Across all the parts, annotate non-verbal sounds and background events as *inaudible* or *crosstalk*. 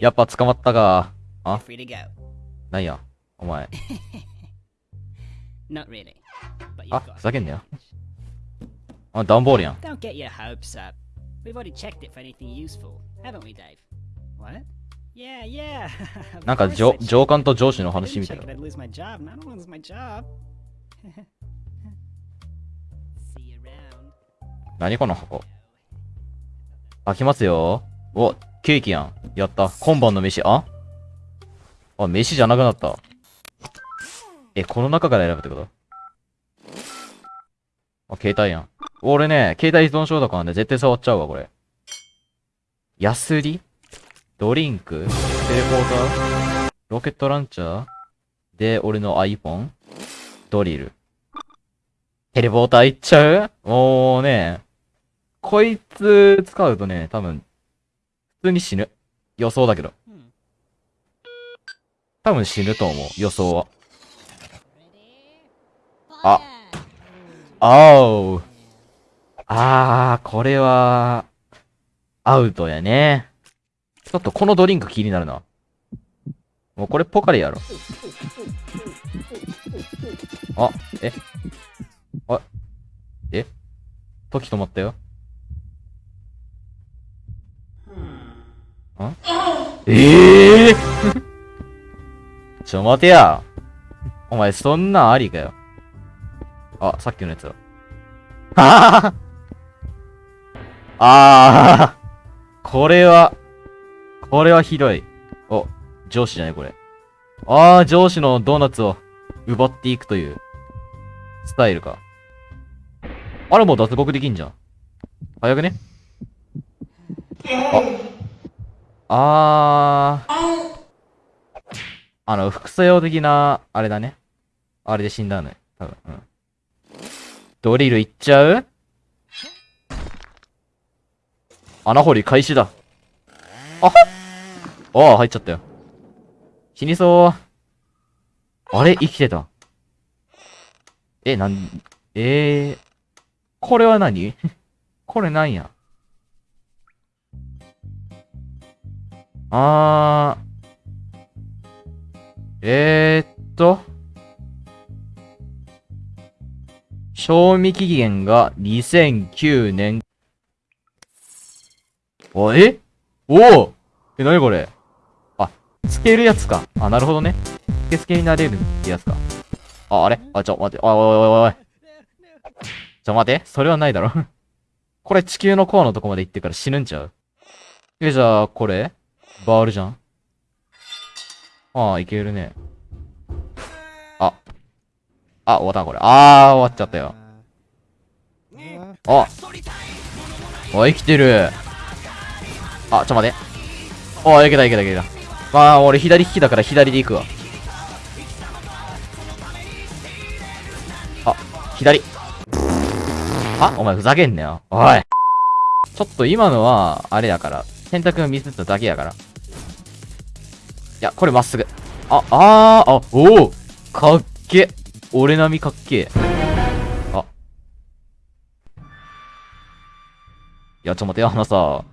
やっぱ捕まったか。あなんや、お前。really. あ、ふざけんなよ。あ、段ボールやん。Don't get your hopes up. We've already checked it for anything useful, haven't we, Dave? What? なんか上.上官と上司の話みたいな.何この箱？開きますよ。お、ケーキやん。やった。今晩の飯、あ？あ、飯じゃなくなった。え、この中から選ぶってこと？あ、携帯やん。俺ね、携帯依存症だからね、絶対触っちゃうわ、これ。ヤスリドリンク？テレポーター？ロケットランチャー？で、俺の iPhone? ドリル。テレポーターいっちゃう？もうね、こいつ使うとね、多分、普通に死ぬ。予想だけど。Hmm. 多分死ぬと思う、予想は。あ。おう。あー、これは、アウトやね。ちょっとこのドリンク気になるな。もうこれポカリやろ。あ、え？あ、え？時止まったよ。んえ？えー、ちょ待てや。お前そんなんありかよ。あ、さっきのやつだ。ははあ *laughs* あ *laughs* これは、これはひどい。お、上司じゃないこれ。ああ、上司のドーナツを奪っていくという、スタイルか。あれもう脱獄できんじゃん。早くねあ。あー。あの、副作用的な、あれだね。あれで死んだのね。多分。うん。ドリルいっちゃう？穴掘り開始だ。あはっああ、入っちゃったよ。死にそう。あれ？生きてた。え、なん、えー、これは何？*laughs* これなんや？あー。えーっと。賞味期限が2009年。お、え？おおえ、なにこれ、つけるやつか。あ、なるほどね。つけつけになれるってやつか。あ、あれ？あ、ちょ、待って。おいおいおいおいおい。ちょ、待って。それはないだろ。*laughs* これ地球のコアのとこまで行ってから死ぬんちゃう？え、じゃあ、これ？バールじゃん？ああ、いけるね。あ。あ、終わったこれ。あー、終わっちゃったよ。あ。お、生きてる。あ、ちょ、待って。お、いけたいけたいけた。まあ、俺左利きだから左で行くわ。あ、左。あ、お前ふざけんなよ。おい。ちょっと今のは、あれやから。選択ミスっただけやから。いや、これまっすぐ。あ、あー、あ、おおかっけ。俺並みかっけ。あ。いや、ちょっと、待ってよ、あのさ、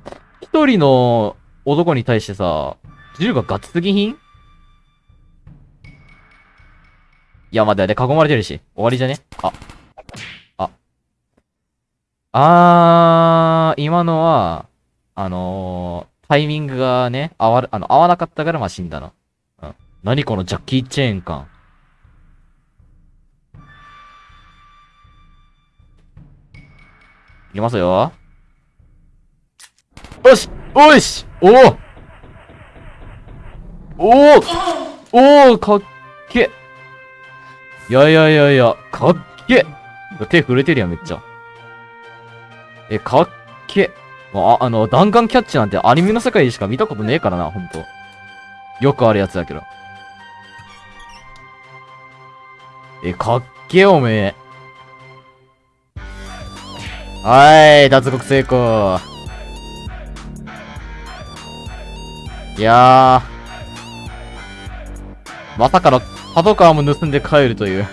一人の男に対してさ、銃がガチすぎひんいや、待って、で、囲まれてるし。終わりじゃね？あ。あ。あー、今のは、あのー、タイミングがね、合わ、あの、合わなかったから、まあ、死んだな。うん。何このジャッキー・チェーン感。いきますよ。よしおいしおおおおおおかっけいやいやいやいや、かっけ手震えてるやん、めっちゃ。え、かっけあ、あの、弾丸キャッチなんてアニメの世界でしか見たことねえからな、ほんと。よくあるやつだけど。え、かっけおめえ。はーい、脱獄成功。いやー。まさかの、パトカーも盗んで帰るという。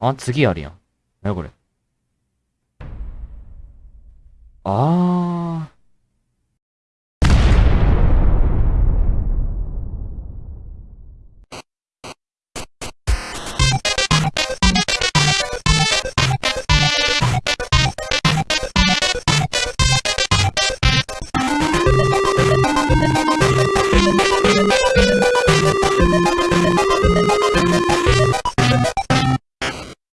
あ、次あるやん。なにこれ。あー